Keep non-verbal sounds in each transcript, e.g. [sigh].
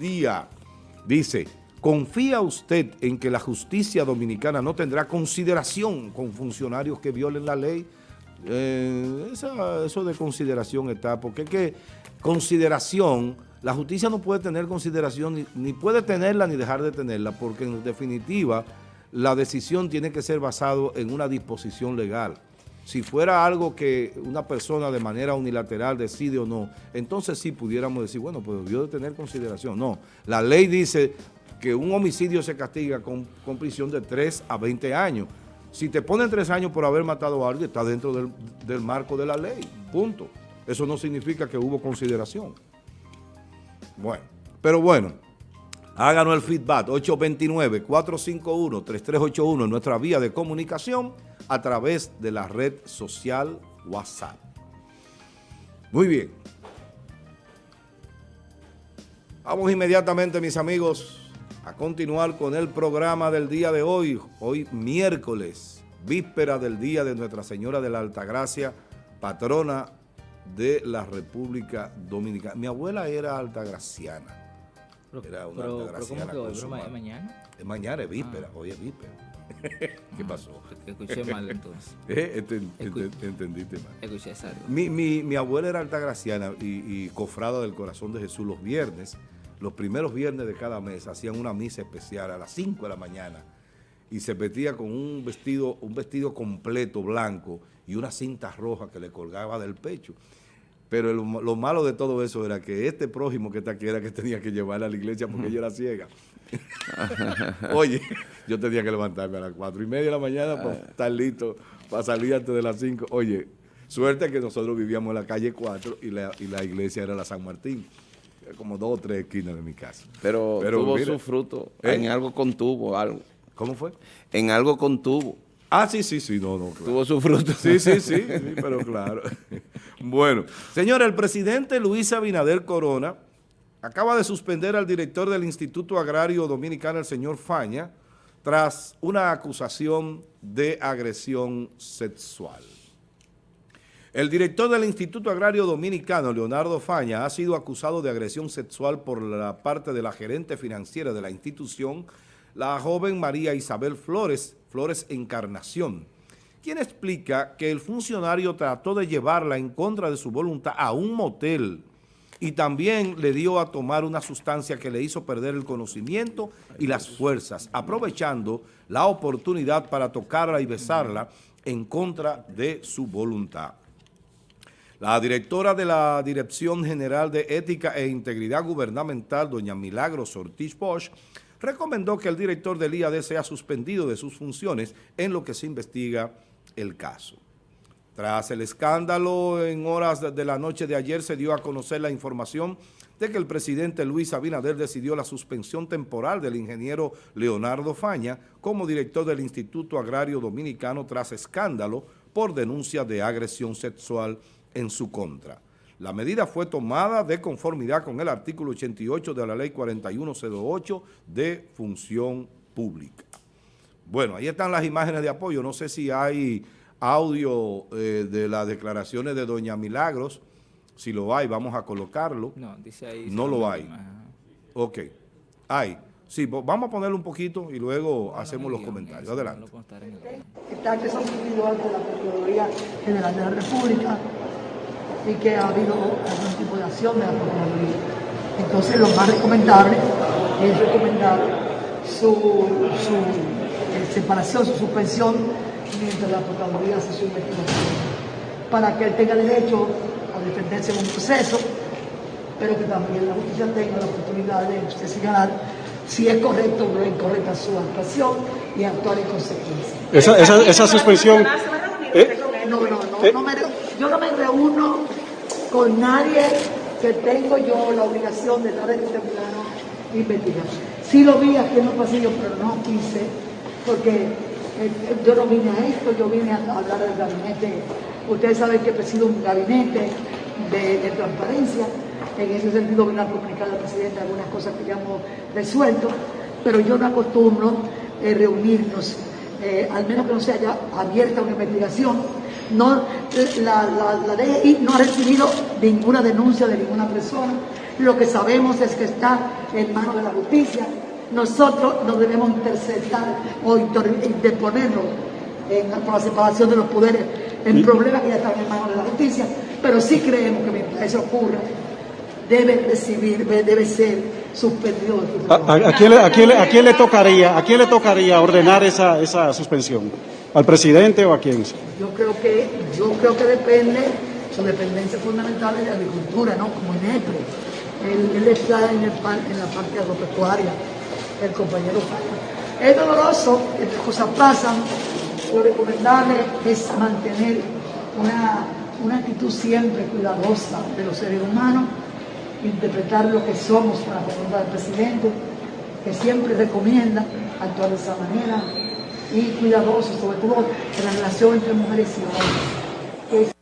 día. Dice, ¿confía usted en que la justicia dominicana no tendrá consideración con funcionarios que violen la ley? Eh, eso de consideración está, porque es que consideración, la justicia no puede tener consideración, ni, ni puede tenerla ni dejar de tenerla, porque en definitiva la decisión tiene que ser basada en una disposición legal. Si fuera algo que una persona de manera unilateral decide o no, entonces sí pudiéramos decir, bueno, pues debió de tener consideración. No, la ley dice que un homicidio se castiga con, prisión de 3 a 20 años. Si te ponen 3 años por haber matado a alguien, está dentro del, del marco de la ley, punto. Eso no significa que hubo consideración. Bueno, pero bueno, háganos el feedback, 829-451-3381 en nuestra vía de comunicación a través de la red social WhatsApp. Muy bien. Vamos inmediatamente, mis amigos, a continuar con el programa del día de hoy. Hoy miércoles, víspera del Día de Nuestra Señora de la Altagracia, patrona de la República Dominicana. Mi abuela era altagraciana. Era una altagraciana. ¿cómo que hoy? ¿Es mañana? Es mañana, es víspera. Ah. Hoy es víspera. [laughs] ¿Qué pasó? Escuché mal entonces. [laughs] ¿Eh? entendiste mal. Escuché mi, mi, mi, abuela era altagraciana y, y cofrada del corazón de Jesús los viernes. Los primeros viernes de cada mes hacían una misa especial a las 5 de la mañana y se vestía con un vestido, un vestido completo blanco y una cinta roja que le colgaba del pecho. Pero lo, malo de todo eso era que este prójimo que está aquí era que tenía que llevarla a la iglesia porque ella era ciega. [laughs] Oye, yo tenía que levantarme a las cuatro y media de la mañana para estar listo, para salir antes de las cinco. Oye, suerte que nosotros vivíamos en la calle 4 y la, y la iglesia era la San Martín. Como dos o tres esquinas de mi casa. Pero, tuvo su fruto ¿eh? en algo contuvo, algo. ¿Cómo fue? En algo contuvo. Ah, sí, sí, sí, no, no. Tuvo su fruto. Sí, sí, sí, sí, pero claro. [laughs] bueno, señor, el presidente Luis Abinader Corona acaba de suspender al director del Instituto Agrario Dominicano, el señor Faña, tras una acusación de agresión sexual. El director del Instituto Agrario Dominicano, Leonardo Faña, ha sido acusado de agresión sexual por la parte de la gerente financiera de la institución, la joven María Isabel Flores, Flores Encarnación, quien explica que el funcionario trató de llevarla en contra de su voluntad a un motel y también le dio a tomar una sustancia que le hizo perder el conocimiento y las fuerzas, aprovechando la oportunidad para tocarla y besarla en contra de su voluntad. La directora de la Dirección General de Ética e Integridad Gubernamental, doña Milagros Ortiz Bosch, recomendó que el director del IAD sea suspendido de sus funciones en lo que se investiga el caso. Tras el escándalo, en horas de la noche de ayer se dio a conocer la información de que el presidente Luis Abinader decidió la suspensión temporal del ingeniero Leonardo Faña como director del Instituto Agrario Dominicano tras escándalo por denuncia de agresión sexual en su contra. La medida fue tomada de conformidad con el artículo 88 de la Ley 4108 de Función Pública. Bueno, ahí están las imágenes de apoyo. No sé si hay audio eh, de las declaraciones de doña Milagros. Si lo hay, vamos a colocarlo. No, dice ahí. No lo hay. Ok. Hay. Sí, vamos a ponerlo un poquito y luego hacemos los comentarios. Adelante. Está que son individual de la Procuraduría General de la República y que ha habido algún tipo de acción de la Procuraduría. Entonces, lo más recomendable es recomendar su, su eh, separación, su suspensión mientras la Procuraduría hace su investigación, para que él tenga derecho a defenderse en un proceso, pero que también la justicia tenga la oportunidad de usted señalar si es correcto o no es incorrecta su actuación y actuar en consecuencia. Esa, esa, esa suspensión... ¿Eh? No, no, no, ¿Eh? no me, yo no me reúno con nadie que tengo yo la obligación de dar este plano. Sí lo vi aquí en los pasillos, pero no quise, porque eh, yo no vine a esto, yo vine a hablar del gabinete. Ustedes saben que presido un gabinete de, transparencia. En ese sentido vine a comunicar al presidente algunas cosas que ya hemos resuelto, pero yo no acostumbro eh, reunirnos, eh, al menos que no se haya abierta una investigación. No, la, la, la DGI no ha recibido ninguna denuncia de ninguna persona Lo que sabemos es que está en manos de la justicia. Nosotros no debemos interceptar o interponernos en, por la separación de los poderes en problemas que ya están en manos de la justicia, pero sí creemos que mientras eso ocurra, debe recibir, debe ser suspendido. ¿A, a, quién, a, quién, ¿A, quién, le tocaría, a quién le tocaría ordenar esa, esa suspensión? ¿Al presidente o a quién? Yo creo que, yo creo que depende, su dependencia fundamental es de agricultura, ¿no? Como INEPRE. Él, él está en, el, en la parte agropecuaria, el compañero Falla. Es doloroso, estas cosas pasan, lo recomendable es mantener una, una actitud siempre cuidadosa de los seres humanos, interpretar lo que somos con la pregunta del presidente, que siempre recomienda actuar de esa manera, y cuidadoso, sobre todo en la relación entre mujeres y hombres.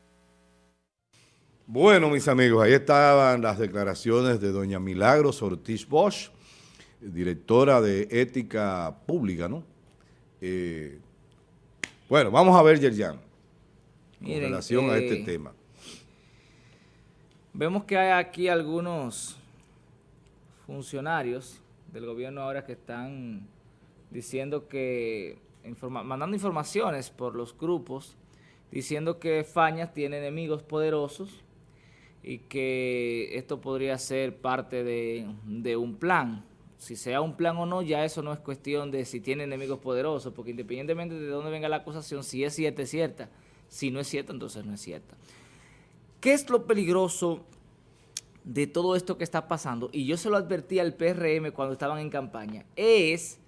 Bueno, mis amigos, ahí estaban las declaraciones de doña Milagros Ortiz Bosch, directora de Ética Pública, ¿no? Eh, bueno, vamos a ver, Yerjan, con relación eh, a este tema. Vemos que hay aquí algunos funcionarios del gobierno ahora que están diciendo que, mandando informaciones por los grupos, diciendo que Fañas tiene enemigos poderosos y que esto podría ser parte de, de un plan si sea un plan o no, ya eso no es cuestión de si tiene enemigos poderosos, porque independientemente de dónde venga la acusación, si es cierta, es cierta. Si no es cierta, entonces no es cierta. ¿Qué es lo peligroso de todo esto que está pasando? Y yo se lo advertí al PRM cuando estaban en campaña, es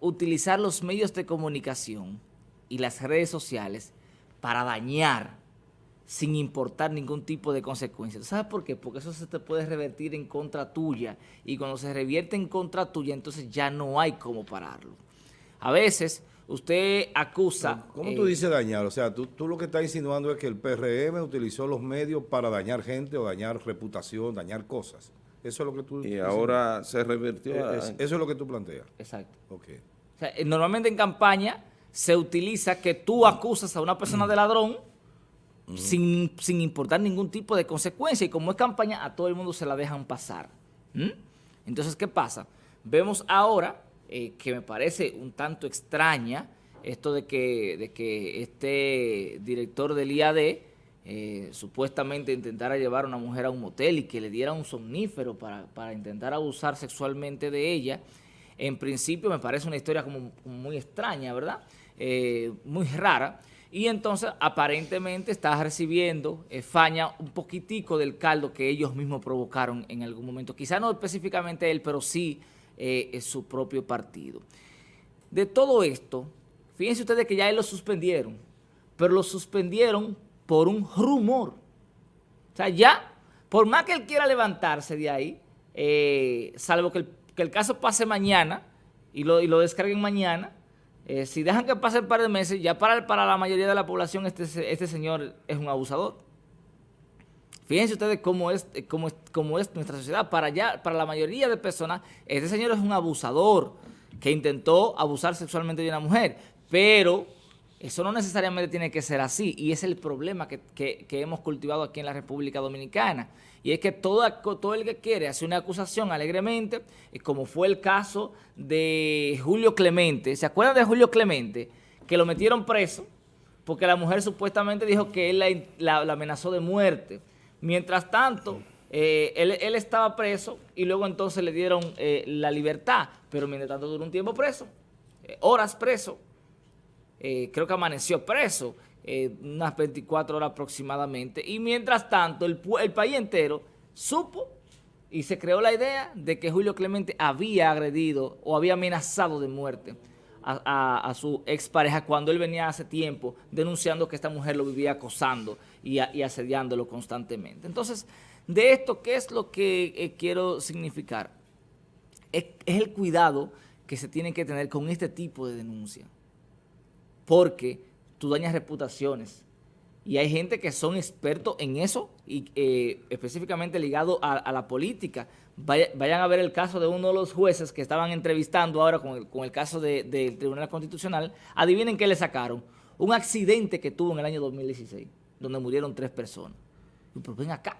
utilizar los medios de comunicación y las redes sociales para dañar sin importar ningún tipo de consecuencias. ¿Sabes por qué? Porque eso se te puede revertir en contra tuya y cuando se revierte en contra tuya, entonces ya no hay cómo pararlo. A veces usted acusa... ¿Cómo tú eh, dices dañar? O sea, tú, tú, lo que estás insinuando es que el PRM utilizó los medios para dañar gente o dañar reputación, dañar cosas. Eso es lo que tú... Y ahora se revirtió. Eh, eso es lo que tú planteas. Exacto. Okay. O sea, normalmente en campaña se utiliza que tú acusas a una persona de ladrón sin, importar ningún tipo de consecuencia. Y como es campaña, a todo el mundo se la dejan pasar. Entonces, ¿qué pasa? Vemos ahora, eh, que me parece un tanto extraña, esto de que, de que este director del IAD eh, supuestamente intentara llevar a una mujer a un motel y que le diera un somnífero para, para intentar abusar sexualmente de ella. En principio me parece una historia como muy extraña, ¿verdad? Eh, muy rara y entonces aparentemente está recibiendo eh, Faña un poquitico del caldo que ellos mismos provocaron en algún momento. Quizá no específicamente él, pero sí eh, su propio partido. De todo esto, fíjense ustedes que ya él lo suspendieron, pero lo suspendieron por un rumor. O sea, ya, por más que él quiera levantarse de ahí, eh, salvo que el, caso pase mañana y lo, y lo descarguen mañana, eh, si dejan que pase un par de meses, ya para, la mayoría de la población este, este señor es un abusador. Fíjense ustedes cómo es, eh, cómo es, cómo es nuestra sociedad. Para, ya, para la mayoría de personas, este señor es un abusador que intentó abusar sexualmente de una mujer. Pero eso no necesariamente tiene que ser así y es el problema que, que hemos cultivado aquí en la República Dominicana y es que todo, todo el que quiere hacer una acusación alegremente, como fue el caso de Julio Clemente, ¿se acuerdan de Julio Clemente? Que lo metieron preso porque la mujer supuestamente dijo que él la, amenazó de muerte. Mientras tanto, eh, él, estaba preso y luego entonces le dieron eh, la libertad, pero mientras tanto duró un tiempo preso, eh, horas preso, creo que amaneció preso, unas 24 horas aproximadamente. Y mientras tanto, el, país entero supo y se creó la idea de que Julio Clemente había agredido o había amenazado de muerte a, su expareja cuando él venía hace tiempo denunciando que esta mujer lo vivía acosando y, asediándolo constantemente. Entonces, de esto, ¿qué es lo que eh, quiero significar? es el cuidado que se tiene que tener con este tipo de denuncia. Porque tú dañas reputaciones. Y hay gente que son expertos en eso y eh, específicamente ligado a, la política. vayan a ver el caso de uno de los jueces que estaban entrevistando ahora con el, caso del Tribunal Constitucional. Adivinen qué le sacaron. Un accidente que tuvo en el año 2016, donde murieron tres personas. Pero ven acá.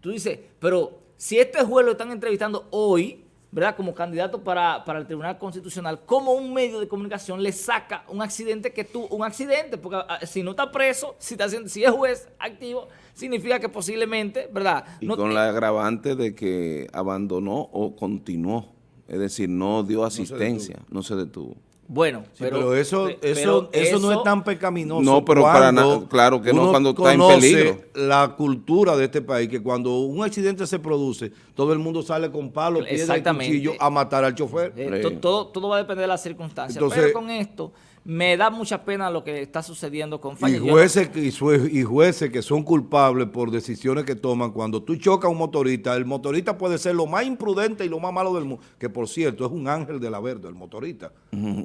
Tú dices, pero si este juez lo están entrevistando hoy, ¿verdad? Como candidato para, para el Tribunal Constitucional, como un medio de comunicación le saca un accidente que tú, un accidente, porque ah, si no está preso, si, está, haciendo- si es juez activo, significa que posiblemente, ¿verdad? Y No- con la agravante de que abandonó o continuó. Es decir, no dio asistencia, no se detuvo. Bueno, Sí, pero, eso, eso, pero eso no es tan pecaminoso. No, pero para cuando na- claro que no, cuando está en conoce peligro. la cultura de este país, que cuando un accidente se produce, todo el mundo sale con palo, piedra y Exactamente. cuchillo a matar al chofer. Eh, todo, todo va a depender de las circunstancias. Entonces- pero con esto, me da mucha pena lo que está sucediendo con Y Falla. No- jueces, y jue- y jueces que son culpables por decisiones que toman. Cuando tú chocas a un motorista, el motorista puede ser lo más imprudente y lo más malo del mundo. Que por cierto, es un ángel de la verde, el motorista.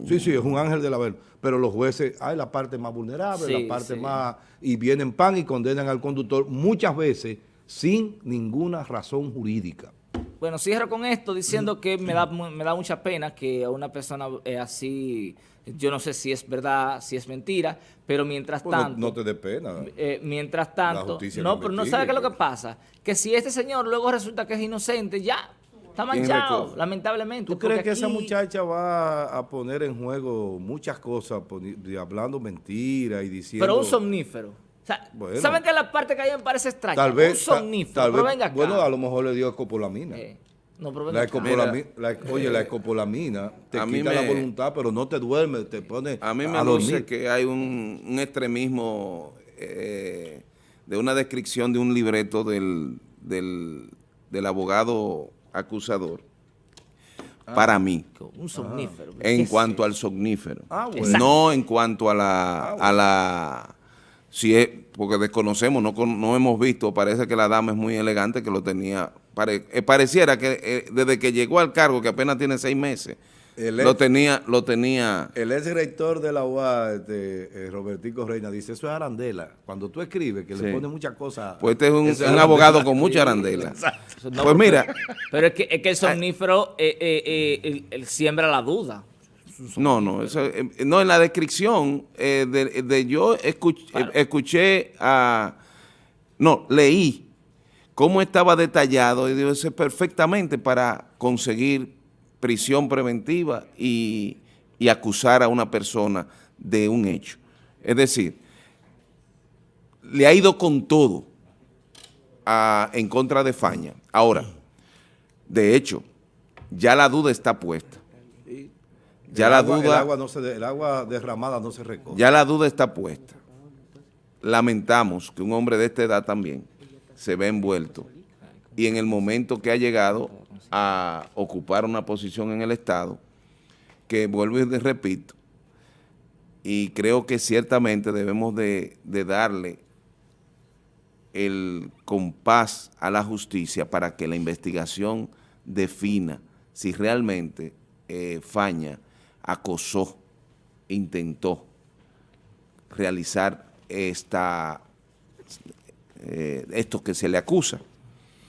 Sí, sí, es un ángel de la verde. Pero los jueces, hay la parte más vulnerable, Sí, la parte sí. más... Y vienen pan y condenan al conductor muchas veces sin ninguna razón jurídica. Bueno, cierro con esto diciendo que me da, me da mucha pena que a una persona eh, así, yo no sé si es verdad, si es mentira, pero mientras Pues tanto... no, te dé pena. eh, mientras tanto, no, pero no sabe qué es lo que pues. pasa, que si este señor luego resulta que es inocente, ya está ¿Quién manchado, lamentablemente. ¿Tú crees que esa muchacha va a poner en juego muchas cosas, hablando mentiras y diciendo... Pero un somnífero. O sea, Bueno. ¿saben que la parte que ahí me parece extraña? Tal vez, un somnífero, tal vez- venga acá. bueno, a lo mejor le dio escopolamina. Eh, no, pero La venga escopolamina, la- oye, la escopolamina te a mí quita la voluntad, pero no te duerme, te pone A mí me a luce que hay un, un extremismo eh, de una descripción de un libreto del, del, del abogado acusador para mí, Un somnífero. en ¿Qué cuanto es al somnífero. Ah, bueno. No en cuanto a la... A la si es, porque desconocemos, no, no hemos visto, parece que la dama es muy elegante, que lo tenía, pare- eh, pareciera que eh, desde que llegó al cargo, que apenas tiene seis meses, El lo tenía, lo tenía... El ex rector de la UA, este, eh, Robertico Reina, dice, eso es arandela. Cuando tú escribes, que le pone muchas cosas... Pues este es un, es abogado con mucha arandela. No, Pues mira, Pero es que, es que el somnífero eh, eh, eh, él- él siembra la duda. No, no, eso, eh, no, en la descripción eh, de, de yo escuch- Claro. eh, escuché a, no, leí cómo estaba detallado y digo, eso es perfectamente para conseguir prisión preventiva y, y acusar a una persona de un hecho. Es decir, le ha ido con todo a- en contra de Faña. Ahora, de hecho, ya la duda está puesta. Ya El la agua- duda... El agua, no se de- el agua derramada no se recoge. Ya la duda está puesta. Lamentamos que un hombre de esta edad también se ve envuelto y en el momento que ha llegado a ocupar una posición en el Estado, que vuelvo y repito, y creo que ciertamente debemos de, de darle el compás a la justicia para que la investigación defina si realmente eh, Faña acosó, intentó realizar esta, eh, esto que se le acusa.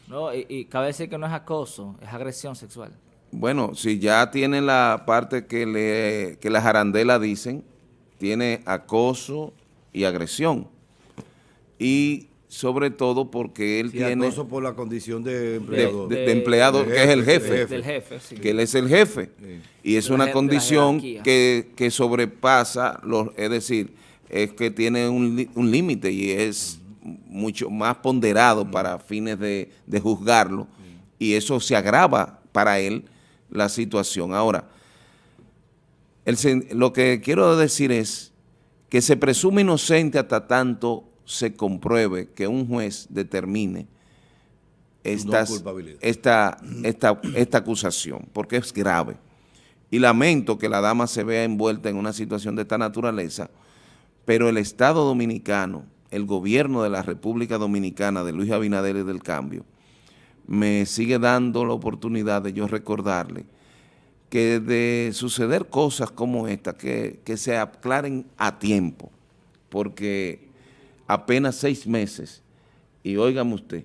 ¿no? Y, y cabe decir que no es acoso, es agresión sexual. Bueno, si ya tiene la parte que, le, que las arandelas dicen, tiene acoso y agresión. Y sobre todo porque él Sí, tiene por la condición de empleador. de- de- de empleado, de que es el jefe, jefe, de Del jefe, sí. que él es el jefe. Y es una condición que, que sobrepasa, los, es decir, es que tiene un, un límite y es mucho más ponderado para fines de, de juzgarlo y eso se agrava para él la situación. Ahora, el lo que quiero decir es que se presume inocente hasta tanto se compruebe que un juez determine estas- esta, esta, esta acusación, porque es grave. Y lamento que la dama se vea envuelta en una situación de esta naturaleza, pero el Estado Dominicano, el gobierno de la República Dominicana de Luis Abinader y del Cambio, me sigue dando la oportunidad de yo recordarle que de suceder cosas como esta, que, que se aclaren a tiempo, porque apenas seis meses, y óigame usted,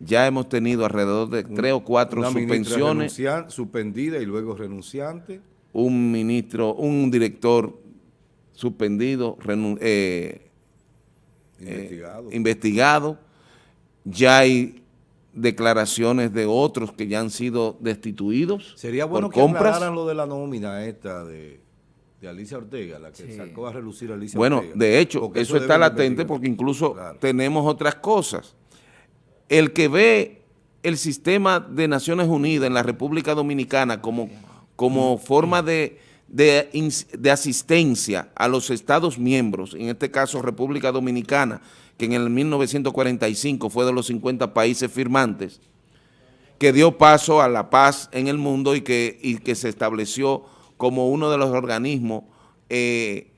ya hemos tenido alrededor de tres o cuatro Una suspensiones, suspendida y luego renunciante. un ministro, un director suspendido, renu- eh, eh, Investigado. investigado, ya hay declaraciones de otros que ya han sido destituidos Sería bueno por que compras. aclararan lo de la nómina esta de, de Alicia Ortega, la que Sí. sacó a relucir a Alicia Bueno, Ortega. de hecho, Porque eso, está latente porque incluso Claro. tenemos otras cosas. El que ve el sistema de Naciones Unidas en la República Dominicana como, como forma de, de, de asistencia a los Estados miembros, en este caso República Dominicana, que en el 1945 fue de los 50 países firmantes, que dio paso a la paz en el mundo y que, y que se estableció como uno de los organismos eh,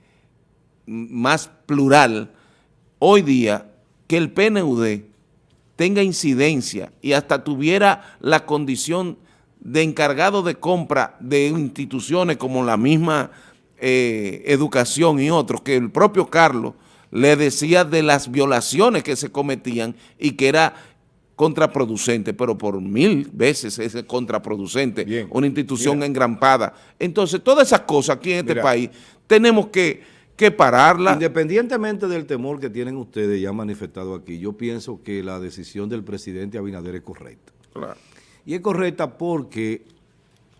más plural, hoy día que el PNUD tenga incidencia y hasta tuviera la condición de encargado de compra de instituciones como la misma eh, educación y otros, que el propio Carlos le decía de las violaciones que se cometían y que era contraproducente, pero por mil veces es contraproducente, Bien, una institución engrampada. Entonces, todas esas cosas aquí en este Mira. país tenemos que, que pararla. Independientemente del temor que tienen ustedes ya manifestado aquí, yo pienso que la decisión del presidente Abinader es correcta. Claro. Y es correcta porque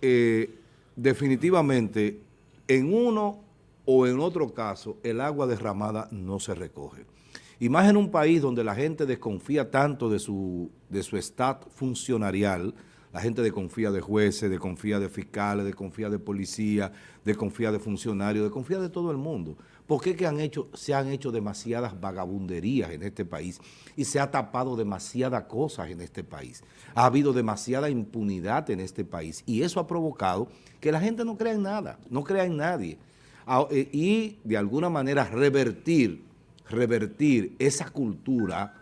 eh, definitivamente en uno o en otro caso el agua derramada no se recoge. Y más en un país donde la gente desconfía tanto de su, de su estado funcionarial, la gente desconfía de jueces, desconfía de fiscales, desconfía de policía, desconfía de funcionarios, desconfía de todo el mundo. ¿Por qué que se han hecho demasiadas vagabunderías en este país y se ha tapado demasiadas cosas en este país? Ha habido demasiada impunidad en este país y eso ha provocado que la gente no crea en nada, no crea en nadie. Ah, eh, Y de alguna manera revertir, revertir esa cultura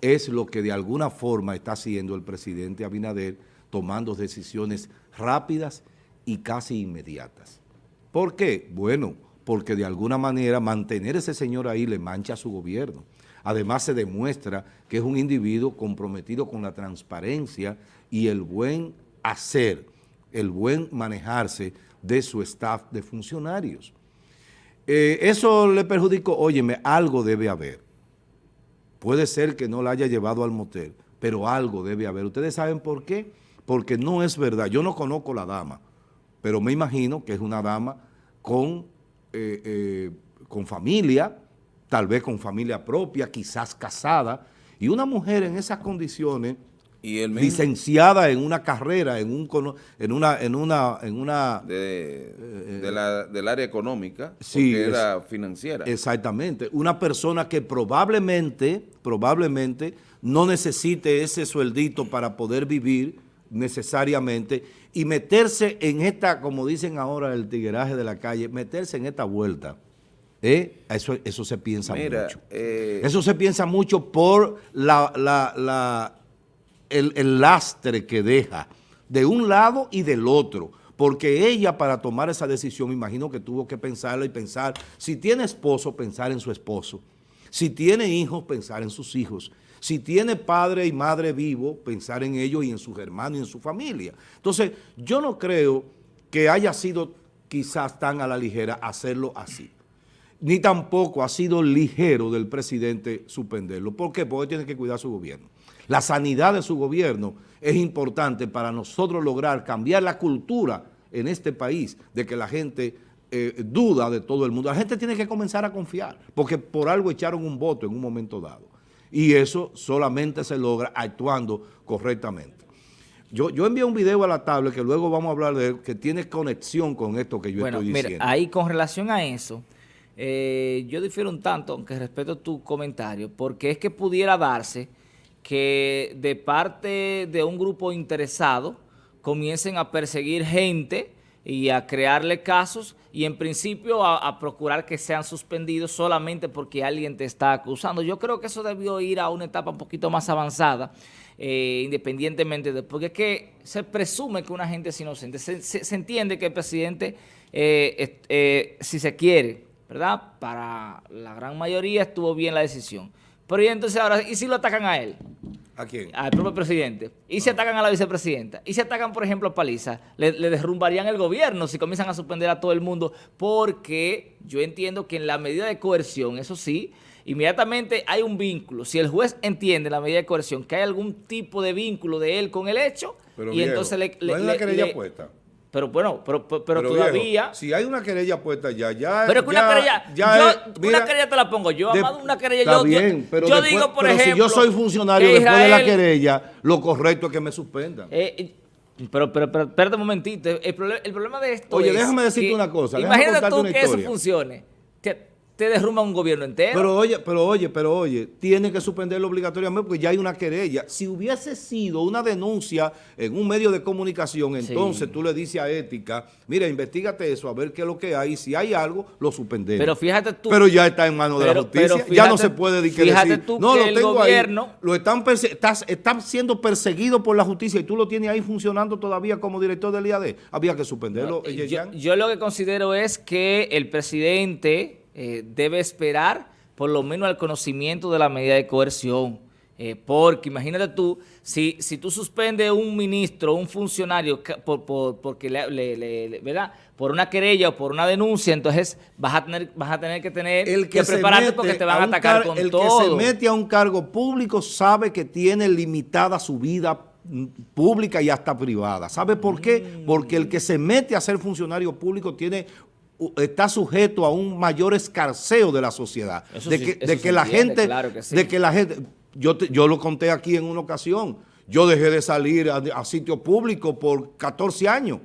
es lo que de alguna forma está haciendo el presidente Abinader, tomando decisiones rápidas y casi inmediatas. ¿Por qué? Bueno, porque de alguna manera mantener ese señor ahí le mancha a su gobierno. Además se demuestra que es un individuo comprometido con la transparencia y el buen hacer, el buen manejarse de su staff de funcionarios. Eh, eso le perjudicó, óyeme, algo debe haber. Puede ser que no la haya llevado al motel, pero algo debe haber. ¿Ustedes saben por qué? Porque no es verdad. Yo no conozco la dama, pero me imagino que es una dama con, eh, eh, con familia, tal vez con familia propia, quizás casada, y una mujer en esas condiciones, Y el mismo licenciada en una carrera, en, un, en una... En una, en una de, de la, del área económica, Sí, porque es- era financiera. Exactamente. Una persona que probablemente, probablemente no necesite ese sueldito para poder vivir necesariamente y meterse en esta, como dicen ahora el tigueraje de la calle, meterse en esta vuelta. ¿eh? Eso, eso se piensa Mira, mucho. eh, Eso se piensa mucho por la, la- la- el, lastre que deja de un lado y del otro. Porque ella para tomar esa decisión, me imagino que tuvo que pensarla y pensar, si tiene esposo, pensar en su esposo. Si tiene hijos, pensar en sus hijos. Si tiene padre y madre vivo, pensar en ellos y en sus hermanos y en su familia. Entonces, yo no creo que haya sido quizás tan a la ligera hacerlo así ni tampoco ha sido ligero del presidente suspenderlo. ¿Por qué? Porque tiene que cuidar su gobierno. La sanidad de su gobierno es importante para nosotros lograr cambiar la cultura en este país de que la gente eh, duda de todo el mundo. La gente tiene que comenzar a confiar, porque por algo echaron un voto en un momento dado. Y eso solamente se logra actuando correctamente. Yo, yo envié un video a la tablet que luego vamos a hablar de él, que tiene conexión con esto que yo bueno, estoy mira, diciendo. ahí con relación a eso, eh, yo difiero un tanto, aunque respeto tu comentario, porque es que pudiera darse que de parte de un grupo interesado comiencen a perseguir gente y a crearle casos y en principio a, procurar que sean suspendidos solamente porque alguien te está acusando. Yo creo que eso debió ir a una etapa un poquito más avanzada, eh, independientemente de... Porque es que se presume que una gente es inocente. Se, se- se entiende que el presidente, eh, eh, si se quiere, ¿verdad? Para la gran mayoría estuvo bien la decisión. Pero y entonces ahora, ¿y si lo atacan a él? ¿A quién? al propio presidente, y se atacan a la vicepresidenta, y se atacan, por ejemplo, a Paliza, le, le derrumbarían el gobierno si comienzan a suspender a todo el mundo, porque yo entiendo que en la medida de coerción, eso sí, inmediatamente hay un vínculo. Si el juez entiende la medida de coerción que hay algún tipo de vínculo de él con el hecho, Pero y viejo, entonces le... le- le- querella le- puesta. Pero bueno, pero, pero, pero viejo, todavía... si hay una querella puesta ya, ya. Pero es que ya- una querella, ya yo, es- mira, una querella te la pongo yo, de- Amado, una querella está yo, yo- bien, pero yo después- digo, por pero ejemplo, si yo soy funcionario después de la querella, lo correcto es que me suspendan. Eh, eh, pero, pero, pero, espérate un momentito. El, problema de esto Oye, es déjame decirte que- una cosa, Imagínate tú una que eso funcione. Te, te derrumba un gobierno entero. Pero oye, pero oye, pero oye, tiene que suspenderlo obligatoriamente porque ya hay una querella. Si hubiese sido una denuncia en un medio de comunicación, entonces Sí. tú le dices a Ética, mira, investigate eso, a ver qué es lo que hay. Si hay algo, lo suspendemos. Pero fíjate tú- Pero ya está en manos de la justicia. pero ya no fíjate- se puede que fíjate decir, tú no, que lo el tengo gobierno- ahí. Lo están, estás, están siendo perseguido por la justicia y tú lo tienes ahí funcionando todavía como director del IAD. Había que suspenderlo. yo, Yeyan. yo lo que considero es que el presidente eh, debe esperar por lo menos al conocimiento de la medida de coerción. Eh, porque imagínate tú, si, si tú suspendes un ministro, un funcionario, por, por- porque le, le- le- le- ¿verdad? por una querella o por una denuncia, entonces vas a tener, vas a tener que tener el que, se prepararte porque te van a atacar car- con el todo. que se mete a un cargo público sabe que tiene limitada su vida mm, pública y hasta privada. ¿Sabe por qué? Mm. Porque el que se mete a ser funcionario público tiene está sujeto a un mayor escarceo de la sociedad. Eso de que, de que la entiende, gente, claro que sí. de que la gente, yo, te- yo lo conté aquí en una ocasión, yo dejé de salir a, a sitio público por 14 años.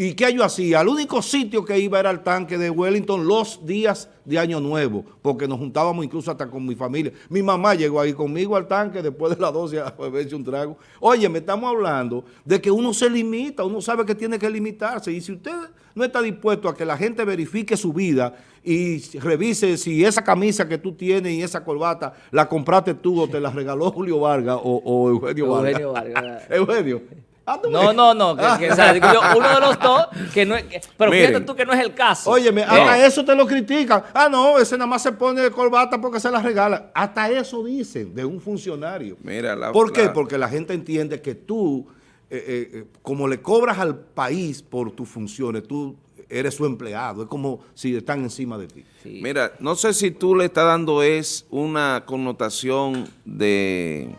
¿Y qué yo hacía? El único sitio que iba era al tanque de Wellington los días de Año Nuevo, porque nos juntábamos incluso hasta con mi familia. Mi mamá llegó ahí conmigo al tanque después de las 12 a beberse un trago. Oye, me estamos hablando de que uno se limita, uno sabe que tiene que limitarse. Y si usted no está dispuesto a que la gente verifique su vida y revise si esa camisa que tú tienes y esa corbata la compraste tú o te la regaló Julio Vargas o, o Eugenio Vargas. Eugenio Vargas. [laughs] Eugenio. ah, No, no, no, que, que, o sea, digo yo, uno de los dos, que no es, que- pero Miren. fíjate tú que no es el caso. Óyeme, Eh, hasta eso te lo critican. Ah, no, ese nada más se pone de corbata porque se la regala. Hasta eso dicen de un funcionario. Mira, la- ¿Por qué? la- Porque la gente entiende que tú, eh, eh, eh, como le cobras al país por tus funciones, tú eres su empleado. Es como si están encima de ti. sí. Mira, no sé si tú le estás dando es una connotación de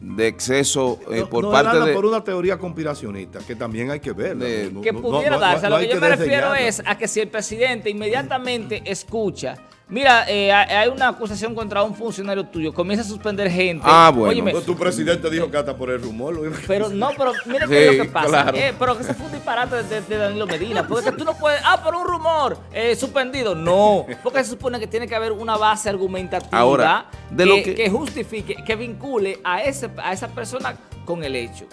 de exceso eh, No- por no, parte de... por una teoría conspiracionista que también hay que ver. de- que pudiera darse. A lo que yo me refiero es a que si el presidente inmediatamente escucha, mira, eh, hay una acusación contra un funcionario tuyo, comienza a suspender gente. Ah, bueno. Óyeme, tu presidente dijo que hasta por el rumor. lo- pero no, pero mira Sí, qué es lo que pasa. claro. Eh, pero que se fue un disparate de, de Danilo Medina. Porque que tú no puedes, ah, por un rumor, eh, suspendido. No, porque se supone que tiene que haber una base argumentativa Ahora, de que, lo que- que justifique, que vincule a, ese, a esa persona con el hecho.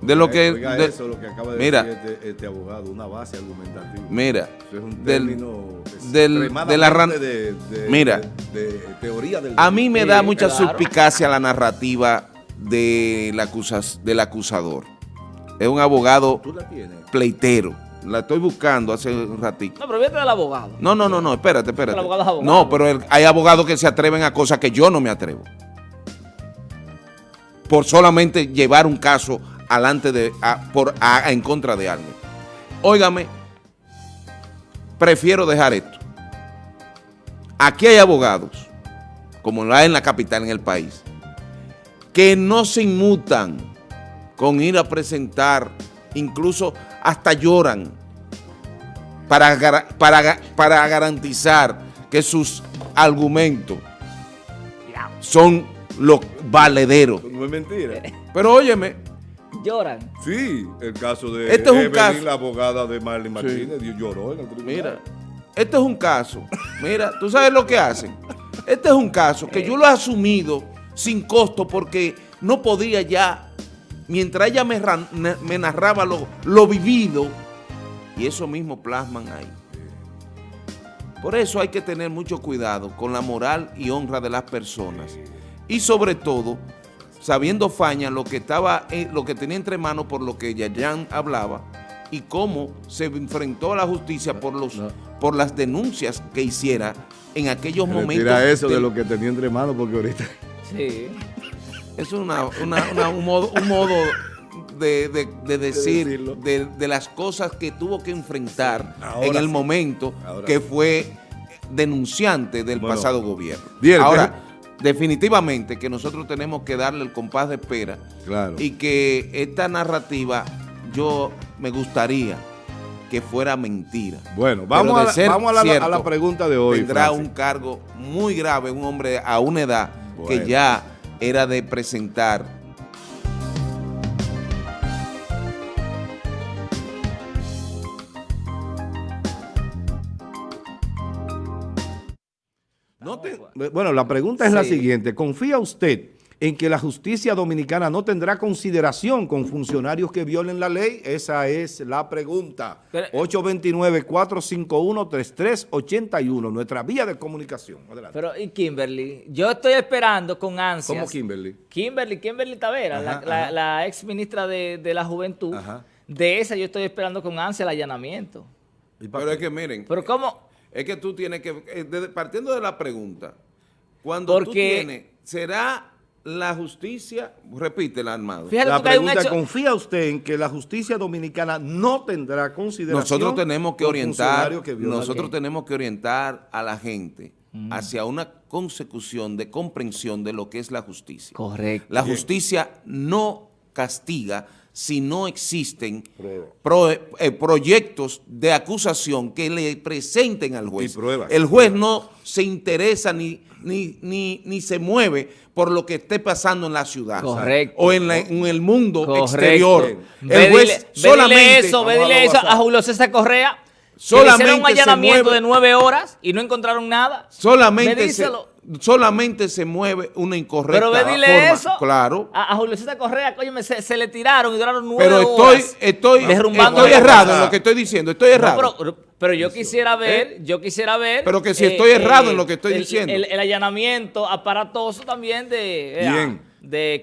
De lo que... Oiga de- eso, lo que acaba de mira, decir este, este abogado, una base argumentativa. mira, Eso es un del- término del- de la de, de- Mira. de, de teoría del a mí me da Sí, mucha claro. suspicacia la narrativa del, acusas- del acusador. Es un abogado Tú la tienes. pleitero. La estoy buscando hace un ratito. No, pero fíjate del abogado. No, no, no, no, espérate, espérate. El abogado es abogado. No, pero el- hay abogados que se atreven a cosas que yo no me atrevo. Por solamente llevar un caso alante de, a- por, a- en contra de alguien. Óigame, prefiero dejar esto. Aquí hay abogados, como lo hay en la capital, en el país, que no se inmutan con ir a presentar, incluso hasta lloran para, para, para garantizar que sus argumentos son los valederos. No es mentira. Pero óyeme, Lloran. Sí, el caso de Este es un Evelyn, caso- la abogada de Marlene Martínez, lloró en el tribunal. mira, este es un caso, mira, tú sabes lo que hacen. Este es un caso que yo lo he asumido sin costo porque no podía ya, mientras ella me, ran- me narraba lo, lo vivido, y eso mismo plasman ahí. Por eso hay que tener mucho cuidado con la moral y honra de las personas. Y sobre todo, sabiendo Faña lo que estaba, eh, lo que tenía entre manos por lo que Yayan hablaba y cómo se enfrentó a la justicia por los por las denuncias que hiciera en aquellos momentos. Retira eso de lo que tenía entre manos porque ahorita... Sí. es una, una- una- un modo, un modo de, de- de decir decirlo. de, de las cosas que tuvo que enfrentar Ahora en el sí. momento Ahora que sí. fue denunciante del Bueno, pasado gobierno. bien, Ahora, definitivamente que nosotros tenemos que darle el compás de espera Claro. y que esta narrativa yo me gustaría que fuera mentira. Bueno, vamos, a la, vamos a, la, cierto, a la pregunta de hoy. Tendrá Francis. un cargo muy grave, un hombre a una edad Bueno. que ya era de presentar No te- bueno, la pregunta es la siguiente. ¿Confía usted en que la justicia dominicana no tendrá consideración con funcionarios que violen la ley? Esa es la pregunta. Pero- 829-451-3381, nuestra vía de comunicación. Adelante. Pero, ¿y Kimberly? Yo estoy esperando con ansias. ¿Cómo Kimberly? Kimberly, Kimberly Tavera, la, Ajá, la- ajá. la ex ministra de, de la Juventud. Ajá. De esa yo estoy esperando con ansia el allanamiento. Pero es que miren, Pero ¿cómo? Es que tú tienes que, eh, desde- partiendo de la pregunta, cuando tú tienes, ¿será la justicia, repítela, Armado? Fíjate La hay un pregunta, hecho... ¿confía usted en que la justicia dominicana no tendrá consideración Nosotros tenemos que orientar, funcionarios que violan la nosotros tenemos que orientar a la gente Mm. hacia una consecución de comprensión de lo que es la justicia. Correcto. La justicia no castiga si no existen pro- eh, proyectos de acusación que le presenten al juez. El juez no se interesa ni, ni, ni, ni se mueve por lo que esté pasando en la ciudad. Correcto. O en, la- en el mundo Correcto. exterior. El juez dile- ve dile solamente... eso, ve dile eso a. Julio César Correa. Solamente hicieron un allanamiento mueve- de nueve horas y no encontraron nada. Solamente se, solamente se mueve una incorrecta Pero ve dile forma. eso. Claro. A, a Julio César Correa, coño, se, se le tiraron y duraron nueve Pero estoy, horas. estoy, derrumbando estoy errado en lo que estoy diciendo. Estoy No, errado. pero, pero yo quisiera ver, yo quisiera ver. ¿Eh? eh, Pero que si estoy errado en lo que estoy el- diciendo. El, el allanamiento aparatoso también de, eh, Bien. de